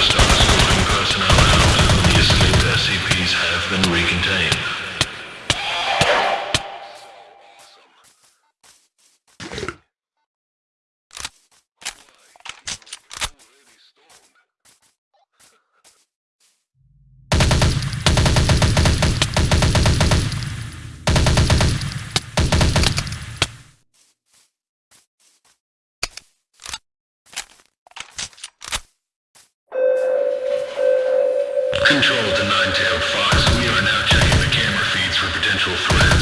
Systems calling personnel out. The escaped SCPs have been recontained. Control to Nine-Tailed Fox. We are now checking the camera feeds for potential threats.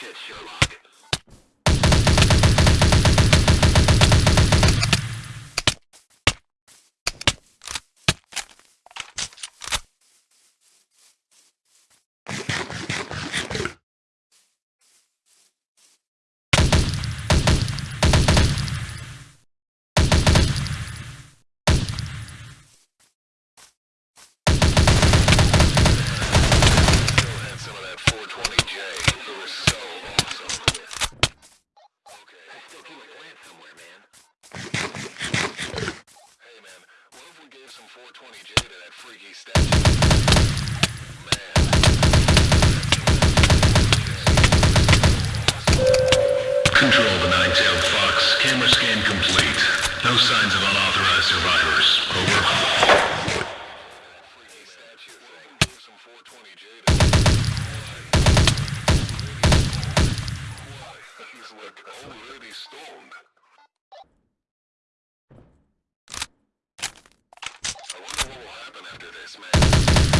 Shit, Sherlock. 420J to that freaky statue? Control the Nine-Tailed Fox. Camera scan complete. No signs of unauthorized survivors. Over. Freaky statue thing. Gave some 420J to Why? He's like already stoned. I wonder what will happen after this, man.